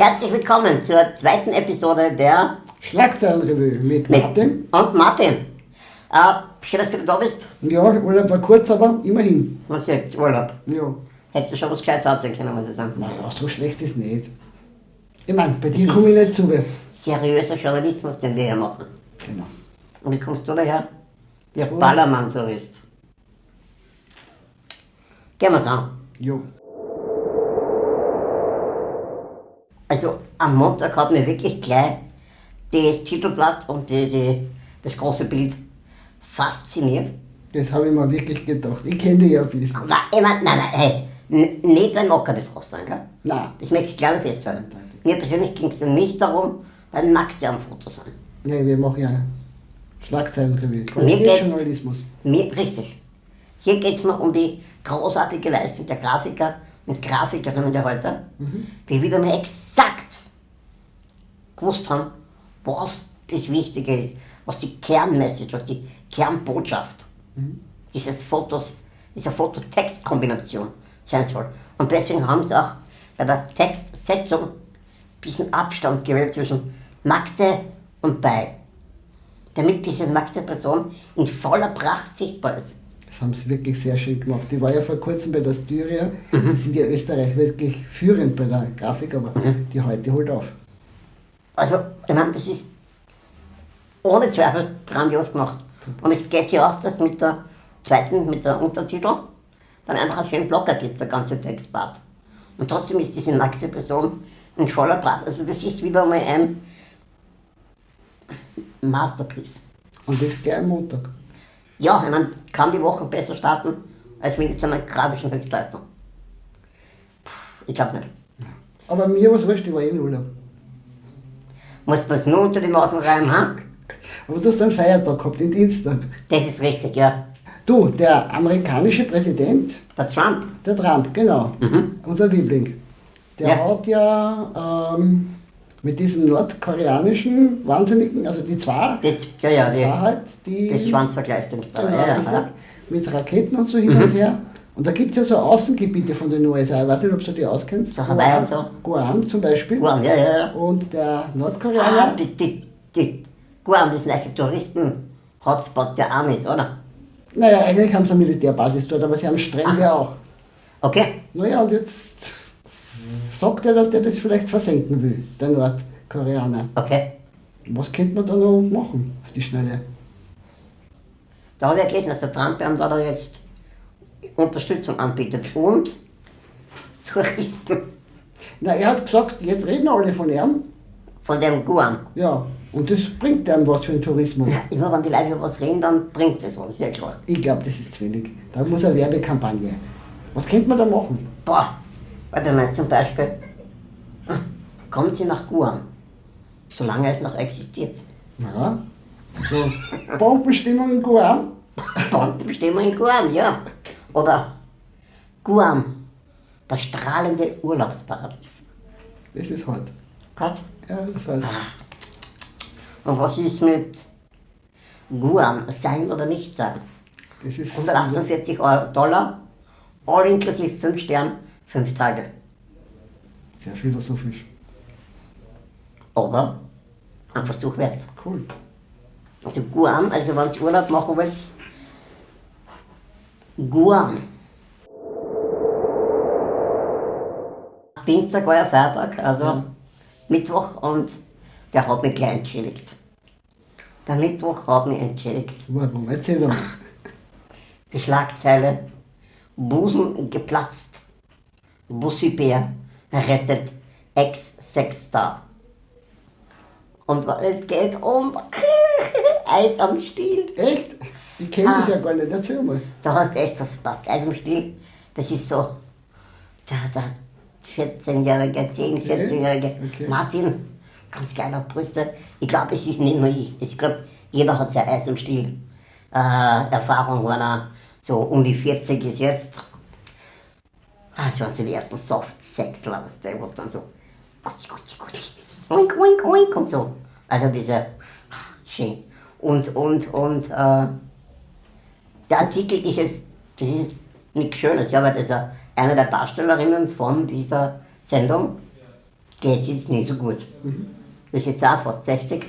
Herzlich willkommen zur zweiten Episode der Schlagzeilenrevue mit, mit Martin. und Martin. Äh, schön, dass du da bist. Ja, Urlaub war kurz, aber immerhin. Was jetzt? Urlaub. Ja. Hättest du schon was Gescheites erzählen können, muss ich sagen. Na, so schlecht ist nicht. Ich meine, bei dir komme ich nicht zu. Seriöser Journalismus, den wir hier machen. Genau. Und wie kommst du daher? Der. Ballermann-Tourist. Gehen wir's an. Jo. Also am Montag hat mir wirklich gleich das Titelblatt und die, die, das große Bild fasziniert. Das habe ich mir wirklich gedacht. Ich kenne dich ja ein bisschen. Nein, ich mein, nein, nein, hey, nicht beim Mockerbefrost sein, gell? Nein. Das möchte ich gerne festhalten. Mir persönlich ging es nicht darum, ein Nackte am Foto sein. Nee, wir machen ja Schlagzeilenrevue. Qualitätsjournalismus. Mir, richtig. Hier geht es mir um die großartige Leistung der Grafiker und Grafikerinnen der heute, die wieder mal exakt gewusst haben, was das Wichtige ist, was die Kernmessage, was die Kernbotschaft dieses Fotos, dieser Foto-Text-Kombination sein soll. Und deswegen haben sie auch bei der Textsetzung ein bisschen Abstand gewählt zwischen nackte und bei. Damit diese nackte Person in voller Pracht sichtbar ist. Das haben sie wirklich sehr schön gemacht. Ich war ja vor kurzem bei der Styria. Mhm. Die sind ja Österreich wirklich führend bei der Grafik, aber Mhm. die heute holt auf. Also, ich meine, das ist ohne Zweifel grandios gemacht. Und es geht sich aus, dass mit der zweiten, mit der Untertitel, dann einfach einen schönen Blocker gibt, der ganze Textpart. Und trotzdem ist diese nackte Person in voller Pracht. Also das ist wieder mal ein Masterpiece. Und das gleich am Montag. Ja, ich meine, kann die Woche besser starten, als mit so einer grafischen Höchstleistung. Ich glaube nicht. Aber mir was wurscht, ich war eh im Urlaub. Muss man es nur unter die Maßen reiben, ha? Aber du hast einen Feiertag gehabt, den Dienstag. Das ist richtig, ja. Du, der amerikanische Präsident, Der Trump, der Trump, genau, unser Liebling, der Mhm. Ja. hat ja ähm, mit diesem nordkoreanischen Wahnsinnigen, also die zwei, das, ja, ja, die die, halt, die da. genau, Ja, ja, ja. mit Raketen und so hin Mhm. und her. Und da gibt es ja so Außengebiete von den USA, ich weiß nicht, ob du die auskennst. So Hawaii und so. Guam zum Beispiel. Guam, ja, ja, ja. Und der Ah, Nordkoreaner, die, die, die, Guam, das neue Touristen-Hotspot der Amis, oder? naja, eigentlich haben sie eine Militärbasis dort, aber sie haben Strände auch. Okay, Naja, und jetzt sagt er, dass der das vielleicht versenken will, der Nordkoreaner. okay. Was könnte man da noch machen auf die Schnelle? Da habe ich ja gelesen, dass der Trump ihm da jetzt Unterstützung anbietet und Touristen Na, er hat gesagt, jetzt reden alle von ihm. von dem Guam. Ja, und das bringt einem was für den Tourismus. Ja, immer wenn die Leute über was reden, dann bringt es was, sehr klar. Ich glaube, das ist zu wenig. Da muss eine Werbekampagne. Was könnte man da machen? Boah, warte mal, zum Beispiel, kommen Sie nach Guam, solange es noch existiert. Ja, so Bombenstimmung in Guam. Bombenstimmung in Guam, ja. Oder Guam, das strahlende Urlaubsparadies. Das ist hart. Was? Ja, das ist hart. Und was ist mit Guam, sein oder nicht sein? Das ist 148 Euro, Dollar, all inklusive 5 Sterne, 5 Tage. sehr philosophisch. Oder ein Versuch wert. Cool. Also Guam, also wenn ihr Urlaub machen wollt, Guam. Dienstag war ja Feiertag, also Ja. Mittwoch und der hat mich gleich entschädigt. Der Mittwoch hat mich entschädigt. Warum? Erzähl doch mal. Die Schlagzeile Busen geplatzt. Bussi-Bär rettet Ex-Sexstar. Und es geht um Eis am Stiel. Echt? Ich kenne das Ah. ja gar nicht. Erzähl mal. Da hast du echt was verpasst. Eis am Stiel, das ist so der, der 14-jährige, 10-, 14-jährige okay. Martin, ganz geiler Brüste. Ich glaube, es ist nicht nur ich. Ich glaube, jeder hat seine Eis am Stiel äh, Erfahrung, wenn er so um die 40 ist jetzt. Ah, das waren so die ersten Soft-Sexler, weißt du, was dann so Gutschi, gutschi, gutschi, oink, oink, oink und so. Also diese, schön. Und, und, und, äh, der Artikel ist jetzt, das ist jetzt nichts Schönes, ja, weil das ja eine der Darstellerinnen von dieser Sendung geht es jetzt nicht so gut. Das ist jetzt auch fast 60.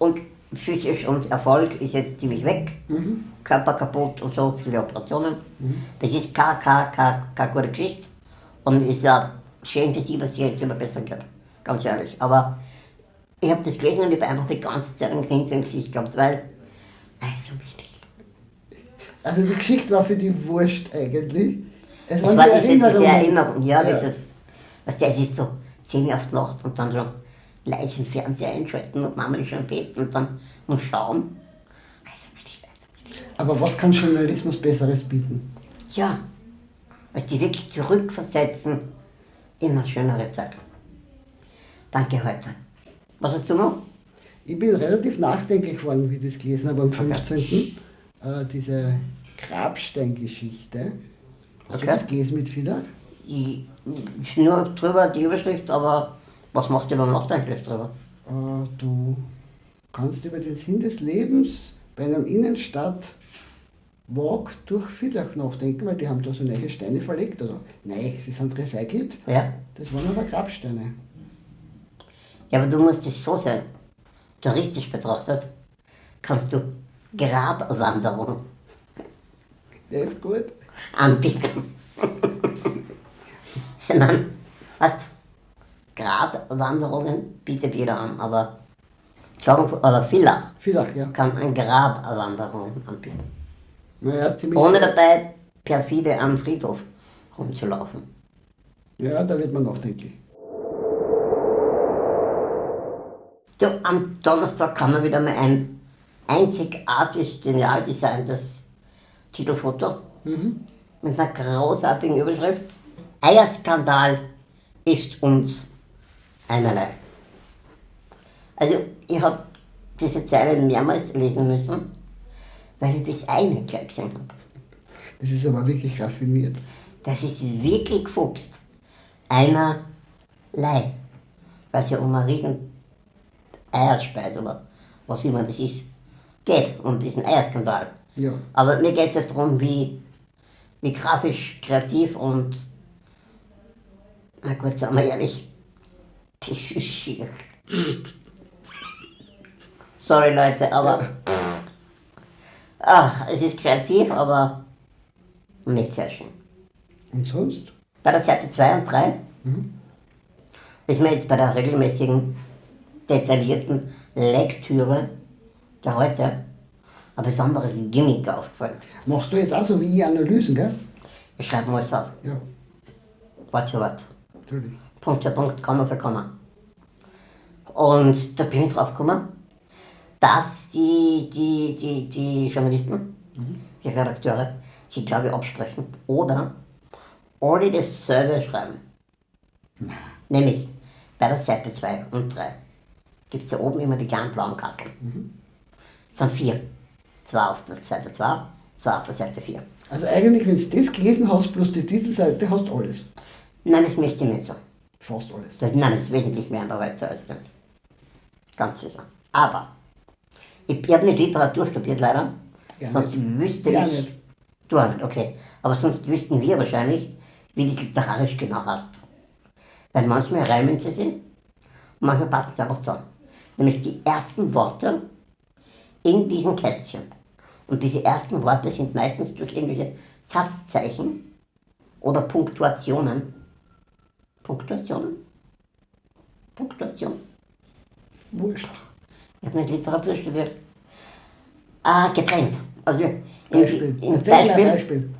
Und physisch und Erfolg ist jetzt ziemlich weg. Körper kaputt und so, viele Operationen. Das ist keine, keine, keine, keine gute Geschichte. Und es ist ja schön für sie, was sie jetzt immer besser geht. Ganz ehrlich. Aber ich habe das gelesen und ich habe einfach die ganze Zeit ein Grinsen im Gesicht gehabt, weil. Also wichtig. Also die Geschichte war für die wurscht eigentlich. Es Es waren war die diese, diese. Erinnerung, ja, Ja. dieses, was der ist so 10 Uhr auf die Nacht und dann so leise den Fernseher einschalten und Mama ist schon im Bett und dann nur schauen. Also wichtig, also wichtig. Aber was kann Journalismus Besseres bieten? Ja, was die wirklich zurückversetzen in eine schönere Zeit. Danke heute. Was hast du noch? Ich bin relativ nachdenklich geworden, wie ich das gelesen habe am 15. Äh, diese Grabsteingeschichte. Hast Okay. du das gelesen mit? Ich, ich nur drüber die Überschrift, aber was macht ihr beim Nachdenklich drüber? Äh, du kannst über den Sinn des Lebens bei einem Innenstadt Walk durch Villach nachdenken, weil die haben da so neue Steine verlegt. Also, nein, sie sind recycelt. Ja? Das waren aber Grabsteine. Ja, aber du musst es so sehen. Touristisch betrachtet kannst du Grabwanderung Der ist gut. anbieten. meine, weißt du, Grabwanderungen bietet jeder an, aber Klagenfurt oder Villach Villach, ja. kann eine Grabwanderung anbieten. Naja, ziemlich. Ohne dabei perfide am Friedhof rumzulaufen. Ja, da wird man nachdenklich. So, am Donnerstag kann man wieder mal ein einzigartig genial designtes Titelfoto mit einer großartigen Überschrift. Eierskandal ist uns einerlei. Also, ich habe diese Zeile mehrmals lesen müssen, weil ich das eine gleich gesehen habe. Das ist aber wirklich raffiniert. Das ist wirklich gefuchst. Einerlei. Weil es ja um eine riesen Eierspeise oder was immer das ist, geht, um diesen Eierskandal. Ja. Aber mir geht es jetzt darum, wie, wie grafisch, kreativ und, na gut, sagen wir ehrlich, das ist schier. Sorry Leute, aber ah, es ist kreativ, aber nicht sehr schön. Und sonst? Bei der Seite 2 und 3 ist mir jetzt bei der regelmäßigen, detaillierten Lektüre der heute ein besonderes Gimmick aufgefallen. Machst du jetzt auch so wie ich Analysen, gell? Ich schreibe mal es auf. Ja, Wort für Wort. Natürlich. Punkt für Punkt, Komma für Komma. Und da bin ich drauf gekommen, dass die, die, die, die Journalisten, die Redakteure, sich glaube ich absprechen oder alle dasselbe schreiben. Nämlich bei der Seite 2 und 3 gibt es ja oben immer die kleinen blauen Kasteln. Es sind vier. Zwei auf der Seite 2, zwei auf der Seite 4. Also eigentlich, wenn du das gelesen hast, plus die Titelseite, hast du alles. Nein, das möchte ich nicht so. Fast alles. Das, nein, das ist wesentlich mehr weiter als das. Ganz sicher. Aber, ich, ich habe nicht Literatur studiert leider, Ja, sonst nicht. wüsste Ja, ich... nicht. Du auch nicht, okay. Aber sonst wüssten wir wahrscheinlich, wie das literarisch genau heißt. Weil manchmal reimen sie sich und manchmal passen sie einfach zusammen. Nämlich die ersten Worte in diesen Kästchen. Und diese ersten Worte sind meistens durch irgendwelche Satzzeichen oder Punktuationen. Punktuationen? Punktuation? Wurscht. Ich habe nicht Literatur studiert. Ah, getrennt. Also im, Beispiel. im mal Beispiel Beispiel.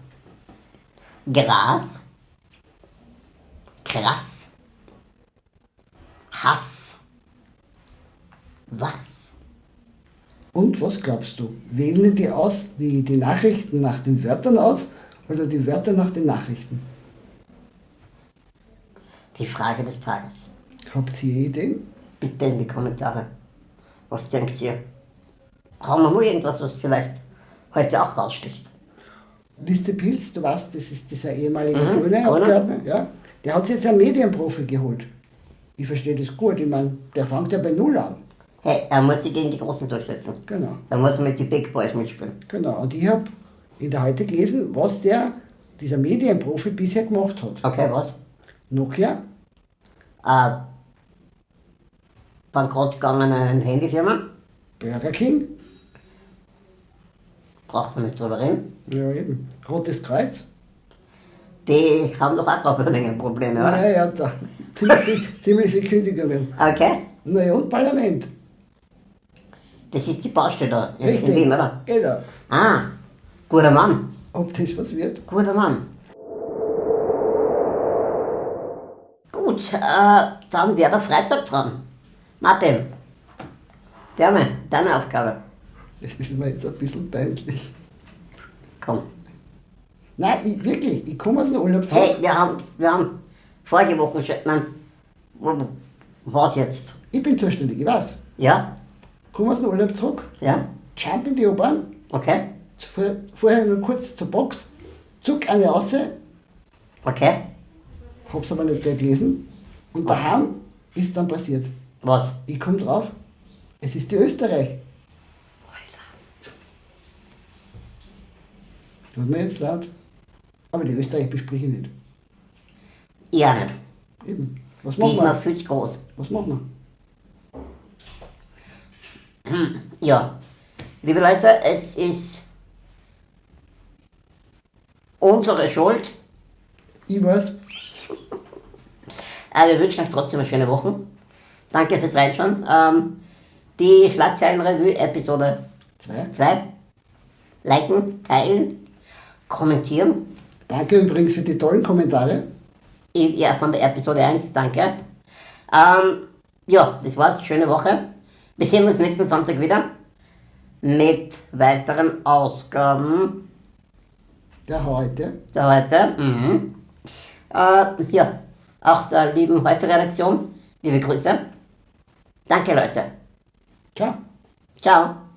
Gras, krass, Hass, was? Und was glaubst du? Wählen die aus, die, die Nachrichten nach den Wörtern aus oder die Wörter nach den Nachrichten? Die Frage des Tages. Habt ihr Ideen? Bitte in die Kommentare. Was denkt ihr? Haben wir mal irgendwas, was vielleicht heute auch raussticht? Liste Pilz, du weißt, das ist dieser ehemalige Mhm, grüne Grüne. Abgeordnete, ja? Der hat sich jetzt einen Medienprofi geholt. Ich verstehe das gut, ich meine, der fängt ja bei Null an. Hey, er muss sich gegen die Großen durchsetzen. Genau, Er muss mit den Big Boys mitspielen. genau. Und ich habe in der heute gelesen, was der, dieser Medienprofi bisher gemacht hat. Okay, was? Nokia äh, bankrott gegangene Handyfirma. Burger King? Braucht man nicht drüber reden. Ja, eben. Rotes Kreuz? Die haben doch auch gerade ein Probleme, oder? Ja, ja, da. Ziemlich viel, ziemlich viel Kündigungen. Okay. Naja, und Parlament. Das ist die Baustelle da in, in Richtig. Wien, oder? Genau. Ah, guter Mann. Ob das was wird? Guter Mann. Gut, äh, dann wäre der Freitag dran. Martin, Dame, deine Aufgabe. Das ist mir jetzt ein bisschen peinlich. Komm. Nein, ich, wirklich, ich komme aus dem Urlaub zurück. Hey, wir haben, wir haben vorige Woche schon, nein, was jetzt? Ich bin zuständig, ich weiß. Ja? Komme aus dem Urlaub zurück, Ja? jump in die U-Bahn, Okay? vor, vorher nur kurz zur Box, zuck eine raus, Okay? Hab's aber nicht gleich gelesen. Und daheim ist dann passiert. Was? Ich komme drauf, es ist die Österreich. Tut mir jetzt leid. Aber die Österreich bespreche ich nicht. Ja nicht. Eben. Was machen wir? viel zu groß. Was machen Ja. Liebe Leute, es ist unsere Schuld. wir? Ich weiß. Äh, wir wünschen euch trotzdem eine schöne Woche. Danke fürs Reinschauen. Ähm, die Schlagzeilenrevue Episode Zwei. 2. Liken, teilen, kommentieren. Danke übrigens für die tollen Kommentare. Ja, von der Episode 1, danke. Ähm, ja, das war's. Schöne Woche. Wir sehen uns nächsten Sonntag wieder mit weiteren Ausgaben Der heute. der heute. Mhm. Äh, ja, auch der lieben Heute-Redaktion. Liebe Grüße. Danke, Leute. Ciao. Ciao.